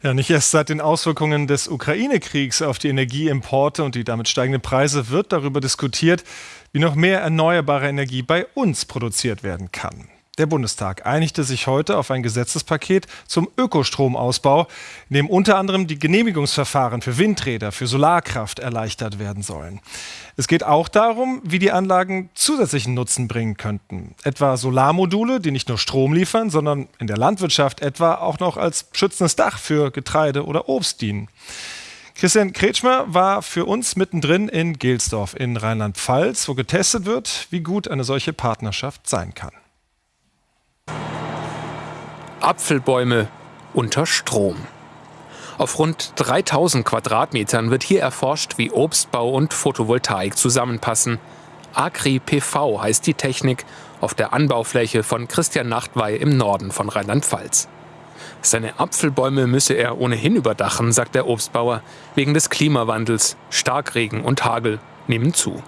Ja, nicht erst seit den Auswirkungen des Ukraine-Kriegs auf die Energieimporte und die damit steigenden Preise wird darüber diskutiert, wie noch mehr erneuerbare Energie bei uns produziert werden kann. Der Bundestag einigte sich heute auf ein Gesetzespaket zum Ökostromausbau, in dem unter anderem die Genehmigungsverfahren für Windräder, für Solarkraft erleichtert werden sollen. Es geht auch darum, wie die Anlagen zusätzlichen Nutzen bringen könnten. Etwa Solarmodule, die nicht nur Strom liefern, sondern in der Landwirtschaft etwa auch noch als schützendes Dach für Getreide oder Obst dienen. Christian Kretschmer war für uns mittendrin in Gelsdorf in Rheinland-Pfalz, wo getestet wird, wie gut eine solche Partnerschaft sein kann. Apfelbäume unter Strom. Auf rund 3000 Quadratmetern wird hier erforscht, wie Obstbau und Photovoltaik zusammenpassen. Agri-PV heißt die Technik auf der Anbaufläche von Christian Nachtwey im Norden von Rheinland-Pfalz. Seine Apfelbäume müsse er ohnehin überdachen, sagt der Obstbauer, wegen des Klimawandels. Starkregen und Hagel nehmen zu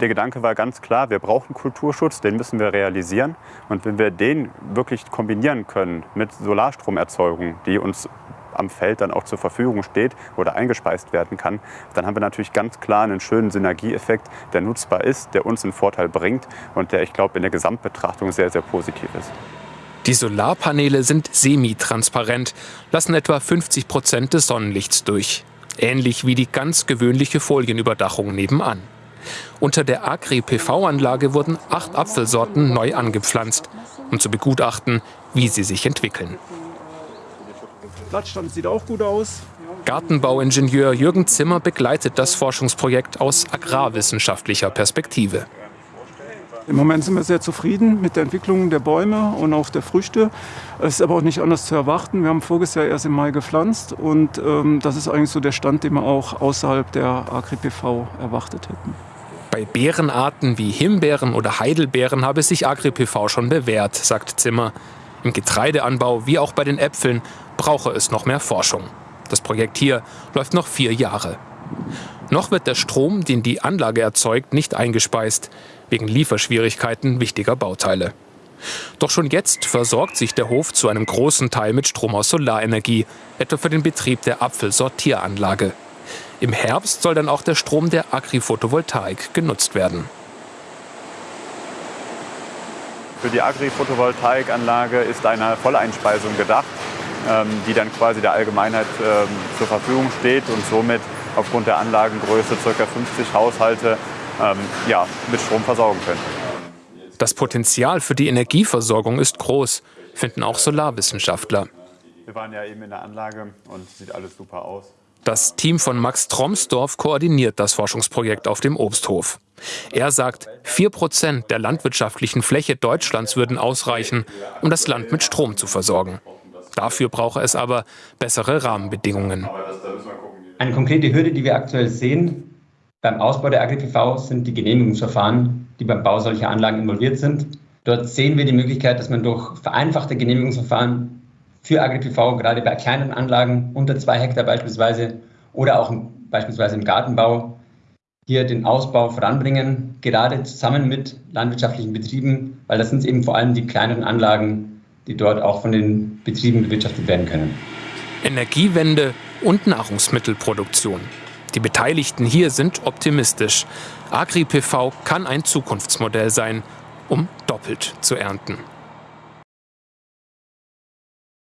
der Gedanke war ganz klar, wir brauchen Kulturschutz, den müssen wir realisieren. Und wenn wir den wirklich kombinieren können mit Solarstromerzeugung, die uns am Feld dann auch zur Verfügung steht oder eingespeist werden kann, dann haben wir natürlich ganz klar einen schönen Synergieeffekt, der nutzbar ist, der uns einen Vorteil bringt und der, ich glaube, in der Gesamtbetrachtung sehr, sehr positiv ist. Die Solarpaneele sind semitransparent, lassen etwa 50 Prozent des Sonnenlichts durch. Ähnlich wie die ganz gewöhnliche Folienüberdachung nebenan. Unter der Agri-PV-Anlage wurden acht Apfelsorten neu angepflanzt, um zu begutachten, wie sie sich entwickeln. Blattstand sieht auch gut aus. Gartenbauingenieur Jürgen Zimmer begleitet das Forschungsprojekt aus agrarwissenschaftlicher Perspektive. Im Moment sind wir sehr zufrieden mit der Entwicklung der Bäume und auch der Früchte. Es ist aber auch nicht anders zu erwarten. Wir haben voriges Jahr erst im Mai gepflanzt und ähm, das ist eigentlich so der Stand, den wir auch außerhalb der Agri-PV erwartet hätten. Bei Beerenarten wie Himbeeren oder Heidelbeeren habe sich Agri-PV schon bewährt, sagt Zimmer. Im Getreideanbau wie auch bei den Äpfeln brauche es noch mehr Forschung. Das Projekt hier läuft noch vier Jahre. Noch wird der Strom, den die Anlage erzeugt, nicht eingespeist, wegen Lieferschwierigkeiten wichtiger Bauteile. Doch schon jetzt versorgt sich der Hof zu einem großen Teil mit Strom aus Solarenergie, etwa für den Betrieb der Apfelsortieranlage. Im Herbst soll dann auch der Strom der Agri-Photovoltaik genutzt werden. Für die Agri-Photovoltaikanlage ist eine Volleinspeisung gedacht, ähm, die dann quasi der Allgemeinheit ähm, zur Verfügung steht und somit aufgrund der Anlagengröße ca. 50 Haushalte ähm, ja, mit Strom versorgen können. Das Potenzial für die Energieversorgung ist groß, finden auch Solarwissenschaftler. Wir waren ja eben in der Anlage und sieht alles super aus. Das Team von Max Tromsdorf koordiniert das Forschungsprojekt auf dem Obsthof. Er sagt, 4% der landwirtschaftlichen Fläche Deutschlands würden ausreichen, um das Land mit Strom zu versorgen. Dafür brauche es aber bessere Rahmenbedingungen. Eine konkrete Hürde, die wir aktuell sehen beim Ausbau der AgriPV, sind die Genehmigungsverfahren, die beim Bau solcher Anlagen involviert sind. Dort sehen wir die Möglichkeit, dass man durch vereinfachte Genehmigungsverfahren für AgriPV, gerade bei kleinen Anlagen unter zwei Hektar beispielsweise oder auch beispielsweise im Gartenbau, hier den Ausbau voranbringen, gerade zusammen mit landwirtschaftlichen Betrieben, weil das sind eben vor allem die kleineren Anlagen, die dort auch von den Betrieben bewirtschaftet werden können. Energiewende und Nahrungsmittelproduktion. Die Beteiligten hier sind optimistisch. AgriPV kann ein Zukunftsmodell sein, um doppelt zu ernten.